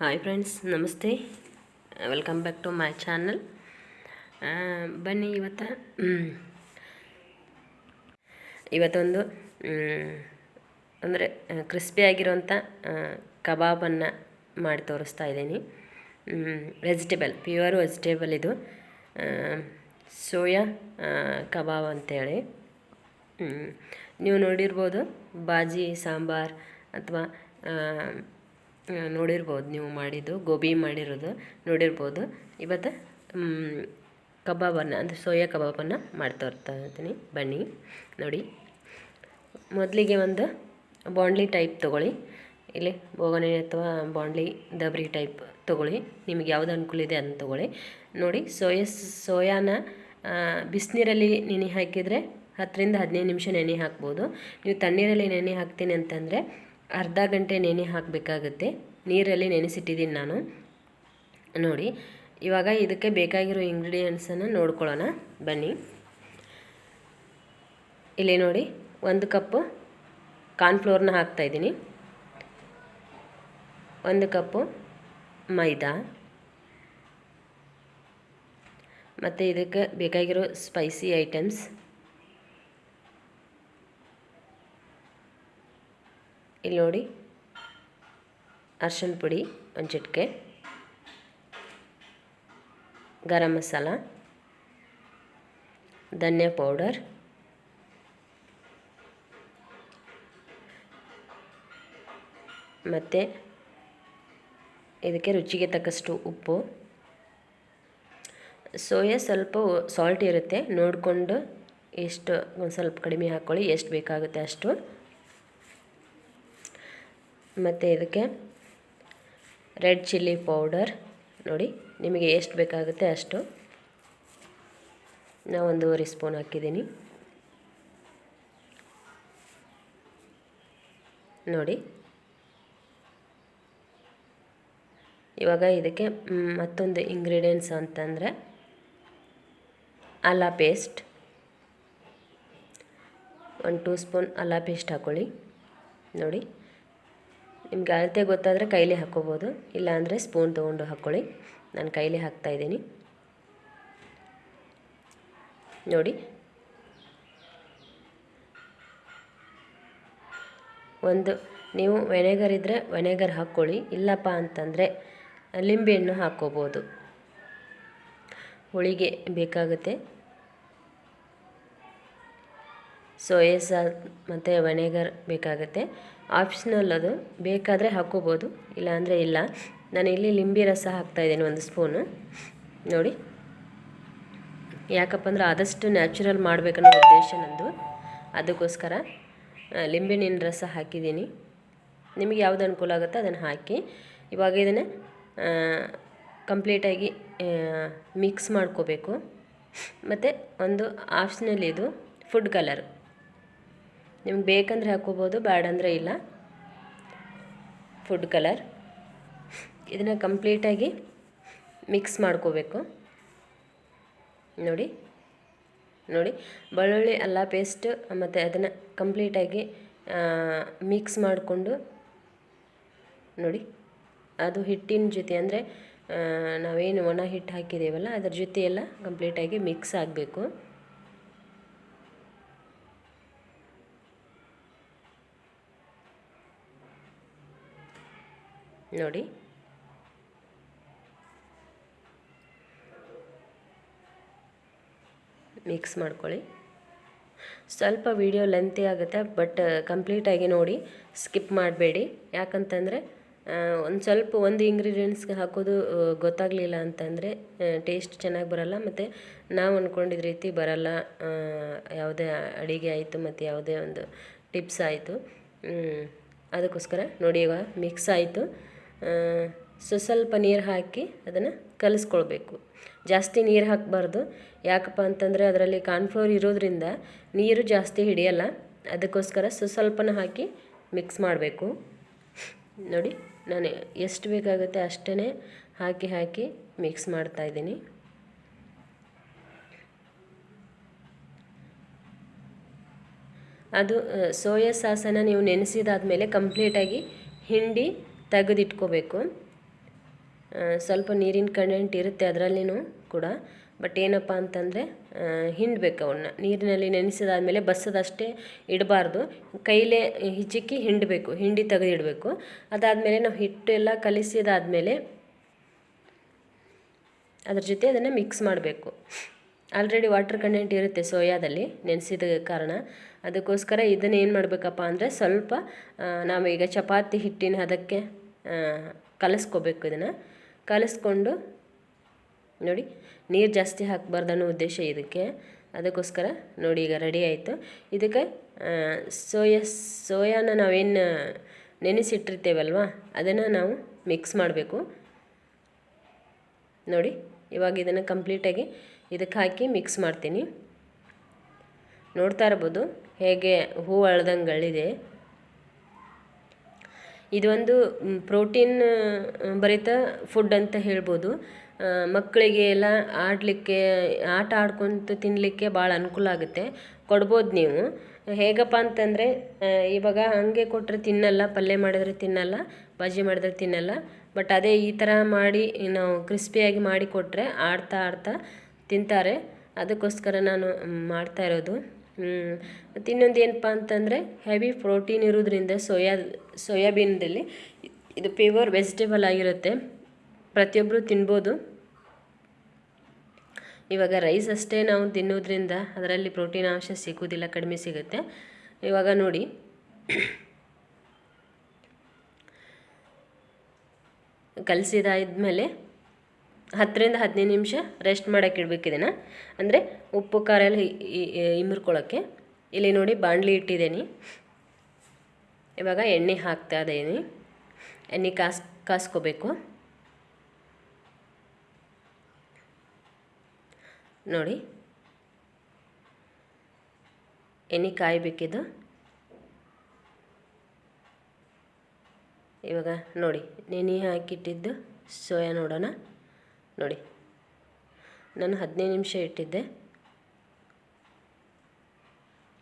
Hi friends ನಮಸ್ತೆ. Welcome back to my channel ಬನ್ನಿ ಇವತ್ತು. ಇವತ್ತೊಂದು ಅಂದರೆ ಕ್ರಿಸ್ಪಿ ಆಗಿರುವಂಥ ಕಬಾಬನ್ನು ಮಾಡಿ ತೋರಿಸ್ತಾ ಇದ್ದೀನಿ. ವೆಜಿಟೇಬಲ್ ಪ್ಯೂರ್ ವೆಜಿಟೇಬಲ್ ಇದು. ಸೋಯಾ ಕಬಾಬ್ ಅಂತೇಳಿ. ನೀವು ನೋಡಿರ್ಬೋದು, ಬಾಜಿ, ಸಾಂಬಾರ್, ಅಥವಾ ನೋಡಿರ್ಬೋದು ನೀವು ಮಾಡಿದ್ದು, ಗೋಬಿ ಮಾಡಿರೋದು ನೋಡಿರ್ಬೋದು. ಇವತ್ತು ಕಬಾಬನ್ನು, ಅಂದರೆ ಸೋಯಾ ಕಬಾಬನ್ನು ಮಾಡ್ತಾ ಇರ್ತಾ ಇದ್ದೀನಿ ಬನ್ನಿ, ನೋಡಿ. ಮೊದಲಿಗೆ ಒಂದು ಬಾಂಡ್ಲಿ ಟೈಪ್ ತೊಗೊಳ್ಳಿ. ಇಲ್ಲಿ ಬೋಗಣೆ ಅಥವಾ ಬಾಂಡ್ಲಿ ದಬ್ರಿ ಟೈಪ್ ತೊಗೊಳ್ಳಿ. ನಿಮಗೆ ಯಾವುದು ಅನುಕೂಲ ಇದೆ ಅದನ್ನು ತೊಗೊಳ್ಳಿ. ನೋಡಿ, ಸೋಯಾ, ಸೋಯಾನ ಬಿಸಿನೀರಲ್ಲಿ ನೆನೆ ಹಾಕಿದರೆ ಹತ್ತರಿಂದ ಹದಿನೈದು ನಿಮಿಷ ನೆನೆ ಹಾಕ್ಬೋದು. ನೀವು ತಣ್ಣೀರಲ್ಲಿ ನೆನೆ ಹಾಕ್ತೀನಿ ಅಂತಂದರೆ ಅರ್ಧ ಗಂಟೆ ನೆನೆ ಹಾಕಬೇಕಾಗುತ್ತೆ. ನೀರಲ್ಲಿ ನೆನೆಸಿಟ್ಟಿದ್ದೀನಿ ನಾನು. ನೋಡಿ, ಇವಾಗ ಇದಕ್ಕೆ ಬೇಕಾಗಿರೋ ಇಂಗ್ರೀಡಿಯೆಂಟ್ಸನ್ನು ನೋಡ್ಕೊಳ್ಳೋಣ. ಬನ್ನಿ. ಇಲ್ಲಿ ನೋಡಿ, ಒಂದು ಕಪ್ಪು ಕಾರ್ನ್ಫ್ಲೋರ್ನ ಹಾಕ್ತಾಯಿದ್ದೀನಿ ಒಂದು ಕಪ್ಪು ಮೈದಾ. ಮತ್ತು ಇದಕ್ಕೆ ಬೇಕಾಗಿರೋ ಸ್ಪೈಸಿ ಐಟಮ್ಸ್ ಇಲ್ಲಿ ನೋಡಿ. ಅರ್ಶಿನ ಪುಡಿ ಒಂದು ಚಿಟಿಕೆ ಗರಂ ಮಸಾಲ. ಧನ್ಯ ಪೌಡರ್. ಮತ್ತು ಇದಕ್ಕೆ ರುಚಿಗೆ ತಕ್ಕಷ್ಟು ಉಪ್ಪು. ಸೋಯಾ ಸ್ವಲ್ಪ ಸಾಲ್ಟ್ ಇರುತ್ತೆ. ನೋಡಿಕೊಂಡು ಎಷ್ಟು, ಒಂದು ಸ್ವಲ್ಪ ಕಡಿಮೆ ಹಾಕ್ಕೊಳ್ಳಿ ಎಷ್ಟು ಬೇಕಾಗುತ್ತೆ ಅಷ್ಟು. ಮತ್ತು ಇದಕ್ಕೆ ರೆಡ್ ಚಿಲ್ಲಿ ಪೌಡರ್. ನೋಡಿ, ನಿಮಗೆ ಎಷ್ಟು ಬೇಕಾಗುತ್ತೆ ಅಷ್ಟು. ನಾನು ಒಂದೂವರೆ ಸ್ಪೂನ್ ಹಾಕಿದ್ದೀನಿ. ನೋಡಿ. ಇವಾಗ ಇದಕ್ಕೆ ಮತ್ತೊಂದು ಇಂಗ್ರೀಡಿಯೆಂಟ್ಸ್ ಅಂತಂದರೆ ಅಲ್ಲ ಪೇಸ್ಟ್ ಒಂದು ಟೂ ಸ್ಪೂನ್ ಅಲ್ಲ ಪೇಸ್ಟ್ ಹಾಕ್ಕೊಳ್ಳಿ ನೋಡಿ. ನಿಮ್ಗೆ ಅಳತೆ ಗೊತ್ತಾದರೆ ಕೈಲಿ ಹಾಕ್ಕೋಬೋದು ಇಲ್ಲಾಂದರೆ ಸ್ಪೂನ್ ತೊಗೊಂಡು ಹಾಕ್ಕೊಳ್ಳಿ ನಾನು ಕೈಲೇ ಹಾಕ್ತಾಯಿದ್ದೀನಿ ನೋಡಿ. ಒಂದು, ನೀವು ವೆನೆಗರ್ ಇದ್ದರೆ ವೆನೆಗರ್ ಹಾಕ್ಕೊಳ್ಳಿ ಇಲ್ಲಪ್ಪ ಅಂತಂದರೆ ಲಿಂಬೆಹಣ್ಣು ಹಾಕ್ಕೋಬೋದು ಹುಳಿಗೆ ಬೇಕಾಗುತ್ತೆ. ಸೋಯಾ ಸಾಸ್ ಮತ್ತು ವೆನೆಗರ್ ಬೇಕಾಗುತ್ತೆ. ಆಪ್ಷನಲ್ ಅದು. ಬೇಕಾದರೆ ಹಾಕ್ಕೋಬೋದು. ಇಲ್ಲಾಂದರೆ ಇಲ್ಲ. ನಾನು ಇಲ್ಲಿ ಲಿಂಬೆ ರಸ ಹಾಕ್ತಾಯಿದ್ದೀನಿ ಒಂದು ಸ್ಪೂನು. ನೋಡಿ. ಯಾಕಪ್ಪ ಅಂದ್ರೆ ಆದಷ್ಟು ನ್ಯಾಚುರಲ್ ಮಾಡಬೇಕನ್ನೋ ಉದ್ದೇಶ ನಂದು. ಅದಕ್ಕೋಸ್ಕರ ಲಿಂಬೆಹಣ್ಣಿನ ರಸ ಹಾಕಿದ್ದೀನಿ. ನಿಮಗೆ ಯಾವುದು ಅನುಕೂಲ ಆಗುತ್ತೋ ಅದನ್ನು ಹಾಕಿ. ಇವಾಗ ಇದನ್ನು ಕಂಪ್ಲೀಟಾಗಿ ಮಿಕ್ಸ್ ಮಾಡ್ಕೋಬೇಕು. ಮತ್ತು ಒಂದು ಆಪ್ಷನಲ್ ಇದು ಫುಡ್ ಕಲರ್ ನಿಮ್ಗೆ ಬೇಕಂದರೆ ಹಾಕ್ಕೋಬೋದು ಬ್ಯಾಡ ಅಂದರೆ ಇಲ್ಲ. ಫುಡ್ ಕಲರ್ ಇದನ್ನು ಕಂಪ್ಲೀಟಾಗಿ ಮಿಕ್ಸ್ ಮಾಡ್ಕೋಬೇಕು. ನೋಡಿ ನೋಡಿ, ಬೆಳ್ಳುಳ್ಳಿ, ಅಲ್ಲ ಪೇಸ್ಟ್ ಮತ್ತು ಅದನ್ನು ಕಂಪ್ಲೀಟಾಗಿ ಮಿಕ್ಸ್ ಮಾಡಿಕೊಂಡು, ನೋಡಿ, ಅದು ಹಿಟ್ಟಿನ ಜೊತೆ ಅಂದರೆ ನಾವೇನು ಒಣ ಹಿಟ್ಟು ಹಾಕಿದ್ದೀವಲ್ಲ ಅದ್ರ ಜೊತೆ ಎಲ್ಲ ಕಂಪ್ಲೀಟಾಗಿ ಮಿಕ್ಸ್ ಆಗಬೇಕು. ನೋಡಿ. ಮಿಕ್ಸ್ ಮಾಡ್ಕೊಳ್ಳಿ. ಸ್ವಲ್ಪ ವಿಡಿಯೋ ಲೆಂತಿ ಆಗುತ್ತೆ ಬಟ್ ಕಂಪ್ಲೀಟಾಗಿ ನೋಡಿ ಸ್ಕಿಪ್ ಮಾಡಬೇಡಿ. ಯಾಕಂತಂದರೆ ಒಂದು ಸ್ವಲ್ಪ ಒಂದು ಇಂಗ್ರೀಡಿಯೆಂಟ್ಸ್ಗೆ ಹಾಕೋದು ಗೊತ್ತಾಗಲಿಲ್ಲ ಅಂತಂದರೆ ಟೇಸ್ಟ್ ಚೆನ್ನಾಗಿ ಬರೋಲ್ಲ, ಮತ್ತು ನಾವು ಅಂದ್ಕೊಂಡಿದ್ದ ರೀತಿ ಬರೋಲ್ಲ ಯಾವುದೇ ಅಡಿಗೆ ಆಯಿತು, ಮತ್ತು ಯಾವುದೇ ಒಂದು ಟಿಪ್ಸ್ ಆಯಿತು. ಅದಕ್ಕೋಸ್ಕರ ನೋಡಿ ಇವಾಗ ಮಿಕ್ಸ್ ಆಯಿತು. ಸೊ ಸ್ವಲ್ಪ ನೀರು ಹಾಕಿ ಅದನ್ನು ಕಲಿಸ್ಕೊಳ್ಬೇಕು. ಜಾಸ್ತಿ ನೀರು ಹಾಕಬಾರ್ದು. ಯಾಕಪ್ಪ ಅಂತಂದರೆ ಅದರಲ್ಲಿ ಕಾರ್ನ್ಫ್ಲೋರ್ ಇರೋದ್ರಿಂದ ನೀರು ಜಾಸ್ತಿ ಹಿಡಿಯಲ್ಲ. ಅದಕ್ಕೋಸ್ಕರ ಸ್ವಸ್ವಲ್ಪನ ಸ್ವಲ್ಪನ ಹಾಕಿ ಮಿಕ್ಸ್ ಮಾಡಬೇಕು. ನೋಡಿ, ನಾನು ಎಷ್ಟು ಬೇಕಾಗುತ್ತೆ ಅಷ್ಟೇ ಹಾಕಿ ಹಾಕಿ ಮಿಕ್ಸ್ ಮಾಡ್ತಾಯಿದ್ದೀನಿ ಅದು ಸೋಯಾ ಸಾಸನ್ನು ನೀವು ನೆನೆಸಿದಾದ್ಮೇಲೆ ಕಂಪ್ಲೀಟಾಗಿ ಹಿಂಡಿ ತೆಗೆದಿಟ್ಕೋಬೇಕು. ಸ್ವಲ್ಪ ನೀರಿನ ಕಂಟೆಂಟ್ ಇರುತ್ತೆ ಅದರಲ್ಲಿನೂ ಕೂಡ. ಬಟ್ ಏನಪ್ಪ ಅಂತಂದರೆ ಹಿಂಡಬೇಕು ಅವನ್ನ ನೀರಿನಲ್ಲಿ ನೆನೆಸಿದಾದ್ಮೇಲೆ ಬಸ್ಸದಷ್ಟೇ ಇಡಬಾರ್ದು. ಕೈಲೇ ಹಿಚಿಕ್ಕಿ ಹಿಂಡಬೇಕು, ಹಿಂಡಿ ತೆಗೆದಿಡಬೇಕು. ಅದಾದಮೇಲೆ ನಾವು ಹಿಟ್ಟೆಲ್ಲ ಕಲಿಸಿದಾದಮೇಲೆ ಅದ್ರ ಜೊತೆ ಅದನ್ನು ಮಿಕ್ಸ್ ಮಾಡಬೇಕು. ಆಲ್ರೆಡಿ ವಾಟರ್ ಕಂಟೆಂಟ್ ಇರುತ್ತೆ ಸೋಯಾದಲ್ಲಿ, ನೆನೆಸಿದ ಕಾರಣ. ಅದಕ್ಕೋಸ್ಕರ ಇದನ್ನು ಏನು ಮಾಡಬೇಕಪ್ಪ ಅಂದರೆ ಸ್ವಲ್ಪ ನಾವು ನಾವೀಗ ಚಪಾತಿ ಹಿಟ್ಟಿನ ಅದಕ್ಕೆ ಕಲಿಸ್ಕೋಬೇಕು ಇದನ್ನು. ಕಲಿಸ್ಕೊಂಡು, ನೋಡಿ, ನೀರು ಜಾಸ್ತಿ ಹಾಕಬಾರ್ದು ಅನ್ನೋ ಉದ್ದೇಶ ಇದಕ್ಕೆ. ಅದಕ್ಕೋಸ್ಕರ ನೋಡಿ ಈಗ ರೆಡಿ ಆಯಿತು. ಇದಕ್ಕೆ ಸೋಯಾ, ಸೋಯಾನ ನಾವೇನು ನೆನೆಸಿಟ್ಟಿರ್ತೇವಲ್ವ, ಅದನ್ನು ನಾವು ಮಿಕ್ಸ್ ಮಾಡಬೇಕು. ನೋಡಿ, ಇವಾಗ ಇದನ್ನು ಕಂಪ್ಲೀಟಾಗಿ ಇದಕ್ಕೆ ಹಾಕಿ ಮಿಕ್ಸ್ ಮಾಡ್ತೀನಿ. ನೋಡ್ತಾ ಇರ್ಬೋದು ಹೇಗೆ ಹೂ ಅಳ್ದಂಗೆ ಅಳಿದೆ ಇದೊಂದು ಪ್ರೋಟೀನ್ ಭರಿತ ಫುಡ್ ಅಂತ ಹೇಳ್ಬೋದು. ಮಕ್ಕಳಿಗೆ ಎಲ್ಲ ಆಡಲಿಕ್ಕೆ, ಆಟ ಆಡ್ಕೊತ ತಿನ್ನಲಿಕ್ಕೆ ಭಾಳ ಅನುಕೂಲ ಆಗುತ್ತೆ. ಕೊಡ್ಬೋದು ನೀವು. ಹೇಗಪ್ಪ ಅಂತಂದರೆ ಇವಾಗ ಹಾಗೆ ಕೊಟ್ಟರೆ ತಿನ್ನಲ್ಲ, ಪಲ್ಯ ಮಾಡಿದರೆ ತಿನ್ನಲ್ಲ ಬಾಜಿ ಮಾಡಿದ್ರೆ ತಿನ್ನಲ್ಲ. ಬಟ್ ಅದೇ ಈ ಥರ ಮಾಡಿ, ನಾವು ಕ್ರಿಸ್ಪಿಯಾಗಿ ಮಾಡಿ ಕೊಟ್ಟರೆ ಆಡ್ತಾ ಆಡ್ತಾ ತಿಂತಾರೆ. ಅದಕ್ಕೋಸ್ಕರ ನಾನು ಮಾಡ್ತಾ ಇರೋದು. ಮತ್ತು ಇನ್ನೊಂದು ಏನಪ್ಪ ಅಂತಂದರೆ ಹೆವಿ ಪ್ರೋಟೀನ್ ಇರೋದ್ರಿಂದ ಸೋಯಾ, ಸೋಯಾಬೀನ್ದಲ್ಲಿ ಇದು ಪ್ಯೂರ್ ವೆಜಿಟೇಬಲ್ ಆಗಿರುತ್ತೆ. ಪ್ರತಿಯೊಬ್ಬರು ತಿನ್ಬೋದು. ಇವಾಗ ರೈಸ್ ಅಷ್ಟೇ ನಾವು ತಿನ್ನೋದ್ರಿಂದ ಅದರಲ್ಲಿ ಪ್ರೋಟೀನ್ ಅಂಶ ಸಿಗೋದಿಲ್ಲ, ಕಡಿಮೆ ಸಿಗುತ್ತೆ. ಇವಾಗ ನೋಡಿ. ಕಲಸಿದಾದ್ಮೇಲೆ ಹತ್ತರಿಂದ ಹದಿನೈದು ನಿಮಿಷ ರೆಸ್ಟ್ ಮಾಡೋಕೆ ಇಡ್ಬೇಕು ಇದನ್ನು. ಅಂದರೆ ಉಪ್ಪು, ಖಾರ ಎಲ್ಲ ಇ- ಇ- ಇಲ್ಲಿ ನೋಡಿ ಬಾಣಲಿ ಇಟ್ಟಿದ್ದೀನಿ. ಇವಾಗ ಎಣ್ಣೆ ಹಾಕ್ತಾ ಇದ್ದೀನಿ. ಎಣ್ಣೆ ಕಾಸ್ ಕಾಸ್ಕೋಬೇಕು. ನೋಡಿ. ಎಣ್ಣೆ ಕಾಯಬೇಕಿದ್ದು ಇವಾಗ ನೋಡಿ, ನೆನೆ ಹಾಕಿಟ್ಟಿದ್ದು ಸೋಯಾ ನೋಡೋಣ. ನೋಡಿ. ನಾನು ಹದಿನೈದು ನಿಮಿಷ ಇಟ್ಟಿದ್ದೆ.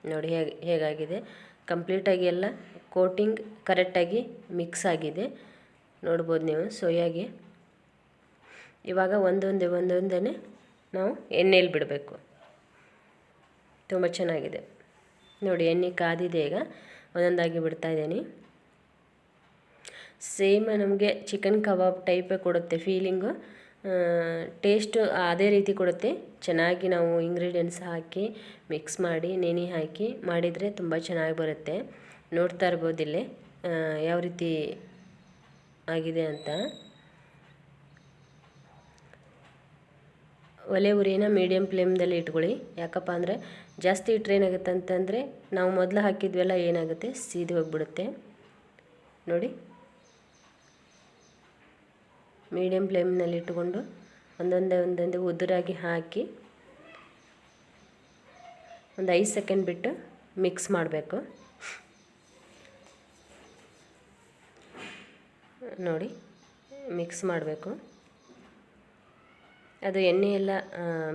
ನೋಡಿ ಹೇಗೆ, ಹೇಗಾಗಿದೆ. ಕಂಪ್ಲೀಟಾಗಿ ಎಲ್ಲ ಕೋಟಿಂಗ್ ಕರೆಕ್ಟಾಗಿ ಮಿಕ್ಸ್ ಆಗಿದೆ. ನೋಡ್ಬೋದು ನೀವು, ಸೊಯಾಗಿ. ಇವಾಗ ಒಂದೊಂದೇ ಒಂದೊಂದೇ ನಾವು ಎಣ್ಣೆಯಲ್ಲಿ ಬಿಡಬೇಕು. ತುಂಬ ಚೆನ್ನಾಗಿದೆ. ನೋಡಿ, ಎಣ್ಣೆ ಕಾದಿದೆ ಈಗ. ಒಂದೊಂದಾಗಿ ಬಿಡ್ತಾ ಇದ್ದೀನಿ. ಸೇಮ್ ನಮಗೆ ಚಿಕನ್ ಕಬಾಬ್ ಟೈಪೇ ಕೊಡುತ್ತೆ ಫೀಲಿಂಗು ಟೇಸ್ಟು ಅದೇ ರೀತಿ ಕೊಡುತ್ತೆ. ಚೆನ್ನಾಗಿ ನಾವು ಇಂಗ್ರೀಡಿಯೆಂಟ್ಸ್ ಹಾಕಿ ಮಿಕ್ಸ್ ಮಾಡಿ, ನೆನೆ ಹಾಕಿ ಮಾಡಿದರೆ ತುಂಬ ಚೆನ್ನಾಗಿ ಬರುತ್ತೆ. ನೋಡ್ತಾ ಇರ್ಬೋದು ಇಲ್ಲಿ. ಯಾವ ರೀತಿ ಆಗಿದೆ ಅಂತ. ಒಲೆ ಉರಿನ ಮೀಡಿಯಮ್ ಫ್ಲೇಮ್ದಲ್ಲಿ ಇಟ್ಕೊಳ್ಳಿ. ಯಾಕಪ್ಪ ಅಂದರೆ ಜಾಸ್ತಿ ಇಟ್ಟರೆ ಏನಾಗುತ್ತೆ ಅಂತಂದರೆ ನಾವು ಮೊದಲು ಹಾಕಿದ್ವೆಲ್ಲ ಏನಾಗುತ್ತೆ? ಸೀದಿ ಹೋಗಿಬಿಡುತ್ತೆ. ನೋಡಿ. ಮೀಡಿಯಮ್ ಫ್ಲೇಮ್ನಲ್ಲಿ ಇಟ್ಟುಕೊಂಡು ಒಂದೊಂದೇ ಒಂದೊಂದೇ ಉದುರಾಗಿ ಹಾಕಿ ಒಂದು ಐದು ಸೆಕೆಂಡ್ ಬಿಟ್ಟು ಮಿಕ್ಸ್ ಮಾಡಬೇಕು. ನೋಡಿ ಮಿಕ್ಸ್ ಮಾಡಬೇಕು. ಅದು ಎಣ್ಣೆ ಎಲ್ಲ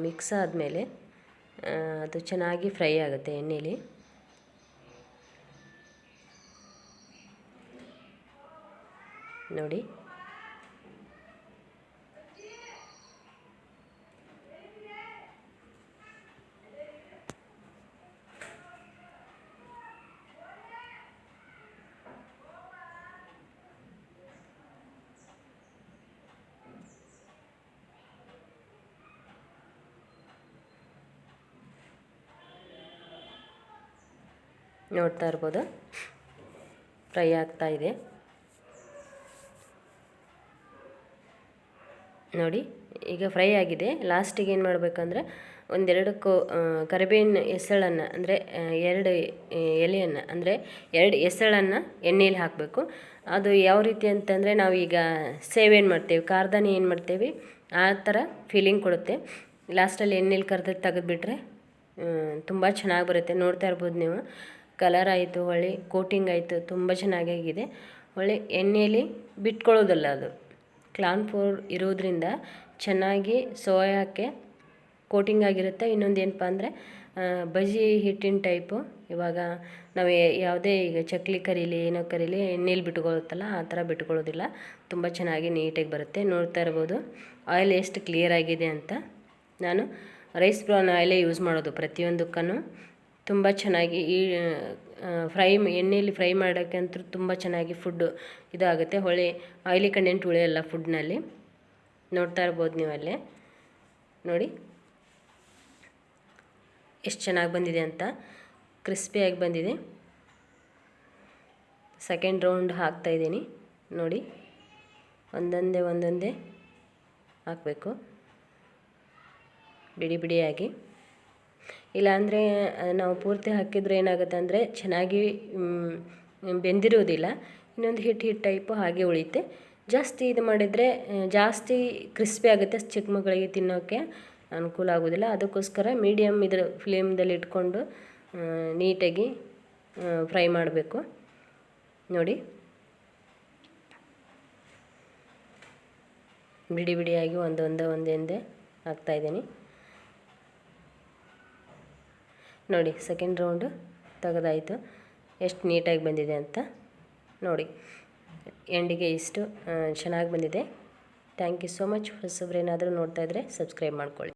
ಮಿಕ್ಸ್ ಆದಮೇಲೆ ಅದು ಚೆನ್ನಾಗಿ ಫ್ರೈ ಆಗುತ್ತೆ ಎಣ್ಣೆಯಲ್ಲಿ ನೋಡಿ ನೋಡ್ತಾ ಇರ್ಬೋದು. ಫ್ರೈ ಆಗ್ತಾ ಇದೆ. ನೋಡಿ, ಈಗ ಫ್ರೈ ಆಗಿದೆ. ಲಾಸ್ಟಿಗೆ ಏನು ಮಾಡಬೇಕಂದ್ರೆ ಒಂದೆರಡು ಕೋ ಕರಿಬೇವಿನ ಎಸಳನ್ನು ಅಂದರೆ ಎರಡು ಎಲೆಯನ್ನು, ಅಂದರೆ, ಎರಡು ಎಸಳನ್ನು ಎಣ್ಣೆಯಲ್ಲಿ ಹಾಕಬೇಕು. ಅದು ಯಾವ ರೀತಿ ಅಂತಂದರೆ ನಾವೀಗ ಸೇವ್ ಏನು ಮಾಡ್ತೇವೆ ಕಾರ್ದಾನೆ ಏನು ಮಾಡ್ತೇವೆ, ಆ ಥರ ಫೀಲಿಂಗ್ ಕೊಡುತ್ತೆ. ಲಾಸ್ಟಲ್ಲಿ ಎಣ್ಣೆಲಿ ಕರೆದು ತೆಗೆದುಬಿಟ್ರೆ ತುಂಬ ಚೆನ್ನಾಗಿ ಬರುತ್ತೆ. ನೋಡ್ತಾ ಇರ್ಬೋದು ನೀವು. ಕಲರ್ ಆಯಿತು ಹೊಳ್ಳಿ ಕೋಟಿಂಗ್ ಆಯಿತು, ತುಂಬ ಚೆನ್ನಾಗಾಗಿದೆ. ಹೊಳ್ಳಿ ಎಣ್ಣೆಯಲ್ಲಿ ಬಿಟ್ಕೊಳ್ಳೋದಲ್ಲ ಅದು. ಕ್ಲಾನ್ ಫ್ಲೋರ್ ಇರೋದ್ರಿಂದ ಚೆನ್ನಾಗಿ ಸೋಯಾಕ್ಕೆ ಕೋಟಿಂಗ್ ಆಗಿರುತ್ತೆ. ಇನ್ನೊಂದು ಏನಪ್ಪ ಅಂದರೆ ಬಜಿ ಹಿಟ್ಟಿನ ಟೈಪು ಇವಾಗ ನಾವು ಯಾವುದೇ ಈಗ ಚಕ್ಲಿ ಕರೀಲಿ, ಏನೋ ಕರೀಲಿ, ಎಣ್ಣೆಲಿ ಬಿಟ್ಕೊಳ್ಳುತ್ತಲ್ಲ, ಆ ಥರ ಬಿಟ್ಕೊಳ್ಳೋದಿಲ್ಲ. ತುಂಬ ಚೆನ್ನಾಗಿ ನೀಟಾಗಿ ಬರುತ್ತೆ. ನೋಡ್ತಾ ಇರ್ಬೋದು. ಆಯಿಲ್ ಎಷ್ಟು ಕ್ಲಿಯರ್ ಆಗಿದೆ ಅಂತ. ನಾನು ರೈಸ್ ಬ್ರೌನ್ ಆಯಿಲೇ ಯೂಸ್ ಮಾಡೋದು ಪ್ರತಿಯೊಂದಕ್ಕೂ ತುಂಬ ಚೆನ್ನಾಗಿ ಈ ಫ್ರೈ ಎಣ್ಣೆಯಲ್ಲಿ ಫ್ರೈ ಮಾಡೋಕ್ಕಂತೂ ತುಂಬ ಚೆನ್ನಾಗಿ ಫುಡ್ಡು ಇದಾಗುತ್ತೆ. ಹೊಳೆ, ಆಯಿಲಿ ಕಂಟೆಂಟ್ ಉಳಿಯಲ್ಲ ಫುಡ್ನಲ್ಲಿ. ನೋಡ್ತಾ ಇರ್ಬೋದು ಅಲ್ಲೇ ನೋಡಿ. ಎಷ್ಟು ಚೆನ್ನಾಗಿ ಬಂದಿದೆ ಅಂತ. ಕ್ರಿಸ್ಪಿಯಾಗಿ ಬಂದಿದೆ. ಸೆಕೆಂಡ್ ರೌಂಡ್ ಹಾಕ್ತಾಯಿದ್ದೀನಿ ನೋಡಿ. ಒಂದೊಂದೇ ಒಂದೊಂದೇ ಹಾಕಬೇಕು. ಬಿಡಿ, ಬಿಡಿಯಾಗಿ. ಇಲ್ಲಾಂದರೆ ನಾವು ಪೂರ್ತಿ ಹಾಕಿದರೆ ಏನಾಗುತ್ತೆ ಅಂದರೆ ಚೆನ್ನಾಗಿ ಬೆಂದಿರೋದಿಲ್ಲ. ಇನ್ನೊಂದು ಹಿಟ್ಟು ಹಿಟ್ಟು ಟೈಪು ಹಾಗೆ ಉಳಿಯುತ್ತೆ. ಜಾಸ್ತಿ ಇದು ಮಾಡಿದರೆ ಜಾಸ್ತಿ ಕ್ರಿಸ್ಪಿ ಆಗುತ್ತೆ ಚಿಕ್ಕ ಮಕ್ಕಳಿಗೆ ತಿನ್ನೋಕ್ಕೆ ಅನುಕೂಲ ಆಗೋದಿಲ್ಲ. ಅದಕ್ಕೋಸ್ಕರ ಮೀಡಿಯಮ್ ಇದ್ರ ಫ್ಲೇಮ್ದಲ್ಲಿ ಇಟ್ಕೊಂಡು ನೀಟಾಗಿ ಫ್ರೈ ಮಾಡಬೇಕು. ನೋಡಿ. ಬಿಡಿ ಬಿಡಿಯಾಗಿ ಒಂದೊಂದೇ ಒಂದೊಂದೇ ಹಾಕ್ತಾಯಿದ್ದೀನಿ ನೋಡಿ ಸೆಕೆಂಡ್ ರೌಂಡು ತೆಗೆದಾಯಿತು. ಎಷ್ಟು ನೀಟಾಗಿ ಬಂದಿದೆ ಅಂತ ನೋಡಿ. ಎಂಡಿಗೆ ಇಷ್ಟು ಚೆನ್ನಾಗಿ ಬಂದಿದೆ. ಥ್ಯಾಂಕ್ ಯು ಸೋ ಮಚ್ ಹೊಸಬ್ರೇನಾದರೂ ನೋಡ್ತಾಯಿದ್ರೆ ಸಬ್ಸ್ಕ್ರೈಬ್ ಮಾಡ್ಕೊಳ್ಳಿ.